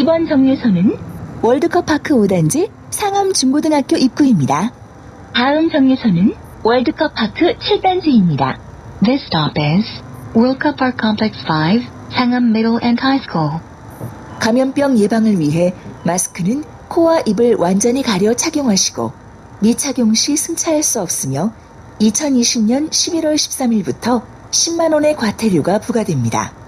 이번 정류소는 월드컵 파크 5단지 상암 중고등학교 입구입니다. 다음 정류소는 월드컵 파크 7단지입니다. This stop is World Cup Park Complex 5, Sangam Middle and High School. 감염병 예방을 위해 마스크는 코와 입을 완전히 가려 착용하시고 미착용 시 승차할 수 없으며 2020년 11월 13일부터 10만 원의 과태료가 부과됩니다.